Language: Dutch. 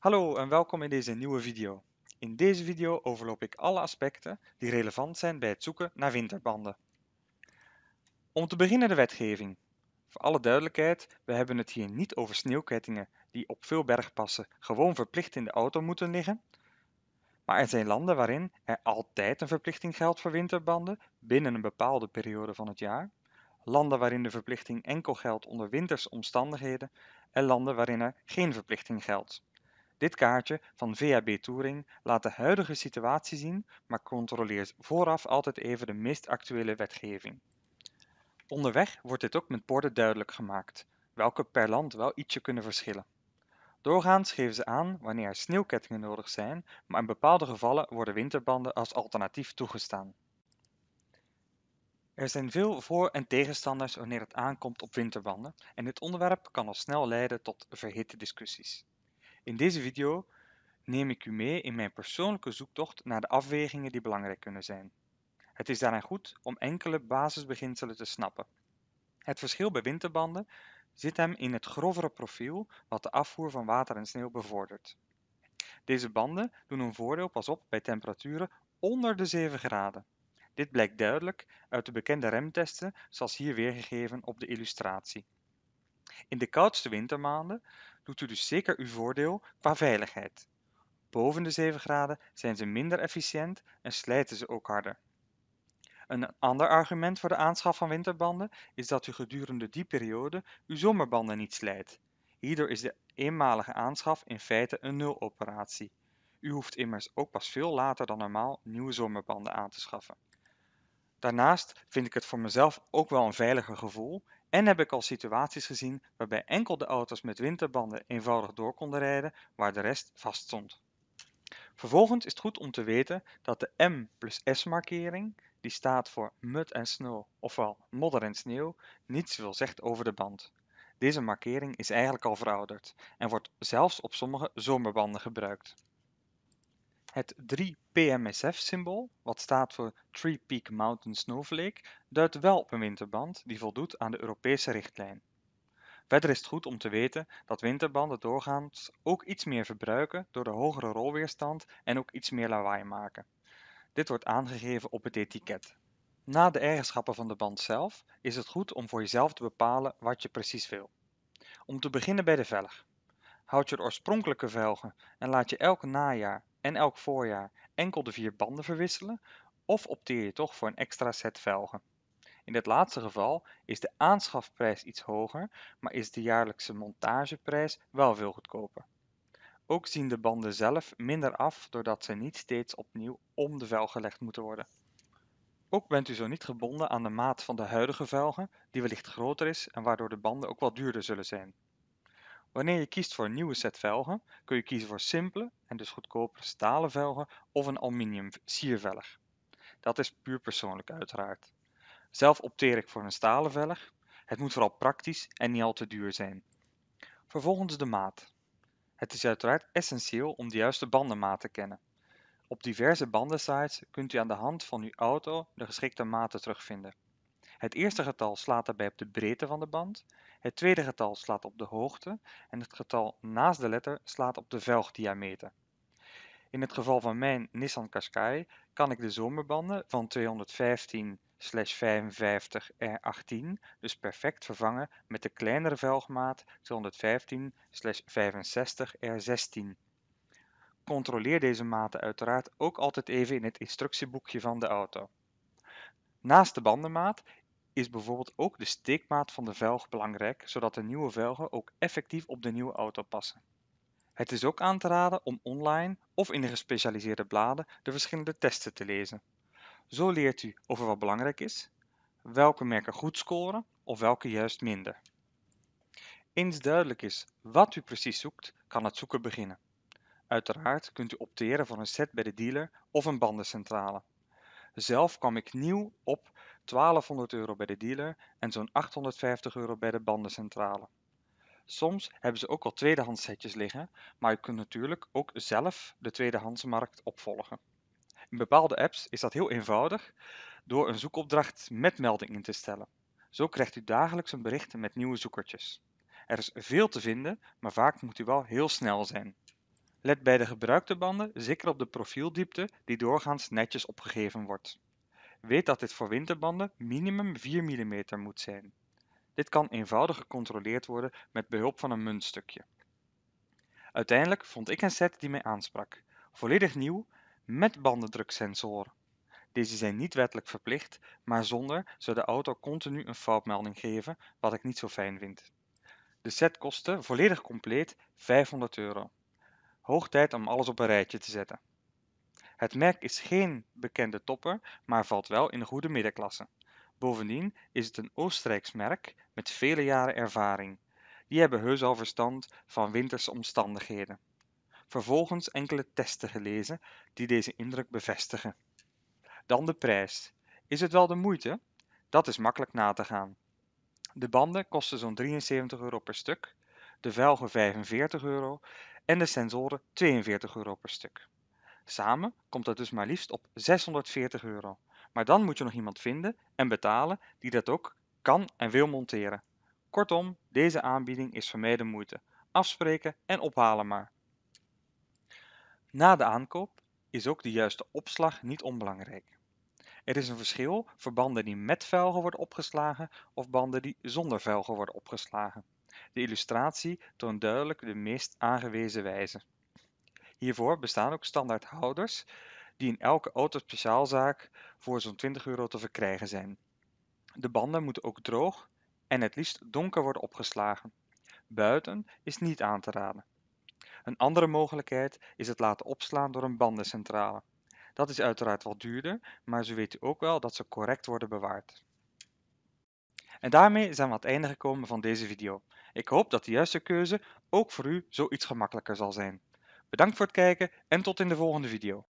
Hallo en welkom in deze nieuwe video. In deze video overloop ik alle aspecten die relevant zijn bij het zoeken naar winterbanden. Om te beginnen de wetgeving. Voor alle duidelijkheid, we hebben het hier niet over sneeuwkettingen die op veel bergpassen gewoon verplicht in de auto moeten liggen. Maar er zijn landen waarin er altijd een verplichting geldt voor winterbanden binnen een bepaalde periode van het jaar. Landen waarin de verplichting enkel geldt onder wintersomstandigheden en landen waarin er geen verplichting geldt. Dit kaartje van VHB Touring laat de huidige situatie zien, maar controleert vooraf altijd even de meest actuele wetgeving. Onderweg wordt dit ook met borden duidelijk gemaakt, welke per land wel ietsje kunnen verschillen. Doorgaans geven ze aan wanneer er sneeuwkettingen nodig zijn, maar in bepaalde gevallen worden winterbanden als alternatief toegestaan. Er zijn veel voor- en tegenstanders wanneer het aankomt op winterbanden en dit onderwerp kan al snel leiden tot verhitte discussies. In deze video neem ik u mee in mijn persoonlijke zoektocht naar de afwegingen die belangrijk kunnen zijn. Het is daarin goed om enkele basisbeginselen te snappen. Het verschil bij winterbanden zit hem in het grovere profiel wat de afvoer van water en sneeuw bevordert. Deze banden doen hun voordeel pas op bij temperaturen onder de 7 graden. Dit blijkt duidelijk uit de bekende remtesten zoals hier weergegeven op de illustratie. In de koudste wintermaanden doet u dus zeker uw voordeel qua veiligheid. Boven de 7 graden zijn ze minder efficiënt en slijten ze ook harder. Een ander argument voor de aanschaf van winterbanden is dat u gedurende die periode uw zomerbanden niet slijt. Hierdoor is de eenmalige aanschaf in feite een nuloperatie. U hoeft immers ook pas veel later dan normaal nieuwe zomerbanden aan te schaffen. Daarnaast vind ik het voor mezelf ook wel een veiliger gevoel en heb ik al situaties gezien waarbij enkel de auto's met winterbanden eenvoudig door konden rijden waar de rest vast stond. Vervolgens is het goed om te weten dat de M plus S markering, die staat voor mud en snow, ofwel modder en sneeuw, niets wil zegt over de band. Deze markering is eigenlijk al verouderd en wordt zelfs op sommige zomerbanden gebruikt. Het 3-PMSF-symbool, wat staat voor Three Peak Mountain Snowflake, duidt wel op een winterband die voldoet aan de Europese richtlijn. Verder is het goed om te weten dat winterbanden doorgaans ook iets meer verbruiken door de hogere rolweerstand en ook iets meer lawaai maken. Dit wordt aangegeven op het etiket. Na de eigenschappen van de band zelf is het goed om voor jezelf te bepalen wat je precies wil. Om te beginnen bij de velg. Houd je de oorspronkelijke velgen en laat je elk najaar en elk voorjaar enkel de vier banden verwisselen of opteer je toch voor een extra set velgen. In dit laatste geval is de aanschafprijs iets hoger, maar is de jaarlijkse montageprijs wel veel goedkoper. Ook zien de banden zelf minder af doordat ze niet steeds opnieuw om de velg gelegd moeten worden. Ook bent u zo niet gebonden aan de maat van de huidige velgen, die wellicht groter is en waardoor de banden ook wat duurder zullen zijn. Wanneer je kiest voor een nieuwe set velgen, kun je kiezen voor simpele en dus goedkopere stalen velgen of een aluminium siervelg. Dat is puur persoonlijk uiteraard. Zelf opteer ik voor een stalen velg. Het moet vooral praktisch en niet al te duur zijn. Vervolgens de maat. Het is uiteraard essentieel om de juiste bandenmaat te kennen. Op diverse bandensites kunt u aan de hand van uw auto de geschikte maten terugvinden. Het eerste getal slaat daarbij op de breedte van de band, het tweede getal slaat op de hoogte en het getal naast de letter slaat op de velgdiameter. In het geval van mijn Nissan Qashqai kan ik de zomerbanden van 215 55 R18 dus perfect vervangen met de kleinere velgmaat 215 65 R16. Controleer deze maten uiteraard ook altijd even in het instructieboekje van de auto. Naast de bandenmaat is bijvoorbeeld ook de steekmaat van de velg belangrijk, zodat de nieuwe velgen ook effectief op de nieuwe auto passen. Het is ook aan te raden om online of in de gespecialiseerde bladen de verschillende testen te lezen. Zo leert u over wat belangrijk is, welke merken goed scoren of welke juist minder. Eens duidelijk is wat u precies zoekt, kan het zoeken beginnen. Uiteraard kunt u opteren voor een set bij de dealer of een bandencentrale. Zelf kwam ik nieuw op 1200 euro bij de dealer en zo'n 850 euro bij de bandencentrale. Soms hebben ze ook al tweedehands setjes liggen, maar u kunt natuurlijk ook zelf de tweedehandsmarkt opvolgen. In bepaalde apps is dat heel eenvoudig door een zoekopdracht met melding in te stellen. Zo krijgt u dagelijks een bericht met nieuwe zoekertjes. Er is veel te vinden, maar vaak moet u wel heel snel zijn. Let bij de gebruikte banden zeker op de profieldiepte die doorgaans netjes opgegeven wordt. Weet dat dit voor winterbanden minimum 4 mm moet zijn. Dit kan eenvoudig gecontroleerd worden met behulp van een muntstukje. Uiteindelijk vond ik een set die mij aansprak. Volledig nieuw, met bandendruksensoren. Deze zijn niet wettelijk verplicht, maar zonder zou de auto continu een foutmelding geven, wat ik niet zo fijn vind. De set kostte, volledig compleet, 500 euro. Hoog tijd om alles op een rijtje te zetten. Het merk is geen bekende topper, maar valt wel in de goede middenklasse. Bovendien is het een Oostenrijks merk met vele jaren ervaring. Die hebben heus al verstand van winterse omstandigheden. Vervolgens enkele testen gelezen die deze indruk bevestigen. Dan de prijs. Is het wel de moeite? Dat is makkelijk na te gaan. De banden kosten zo'n 73 euro per stuk, de velgen 45 euro en de sensoren 42 euro per stuk. Samen komt dat dus maar liefst op 640 euro. Maar dan moet je nog iemand vinden en betalen die dat ook kan en wil monteren. Kortom, deze aanbieding is de moeite. Afspreken en ophalen maar. Na de aankoop is ook de juiste opslag niet onbelangrijk. Er is een verschil voor banden die met velgen worden opgeslagen of banden die zonder velgen worden opgeslagen. De illustratie toont duidelijk de meest aangewezen wijze. Hiervoor bestaan ook standaard houders die in elke autospeciaalzaak voor zo'n 20 euro te verkrijgen zijn. De banden moeten ook droog en het liefst donker worden opgeslagen. Buiten is niet aan te raden. Een andere mogelijkheid is het laten opslaan door een bandencentrale. Dat is uiteraard wat duurder, maar zo weet u ook wel dat ze correct worden bewaard. En daarmee zijn we aan het einde gekomen van deze video. Ik hoop dat de juiste keuze ook voor u zoiets gemakkelijker zal zijn. Bedankt voor het kijken en tot in de volgende video.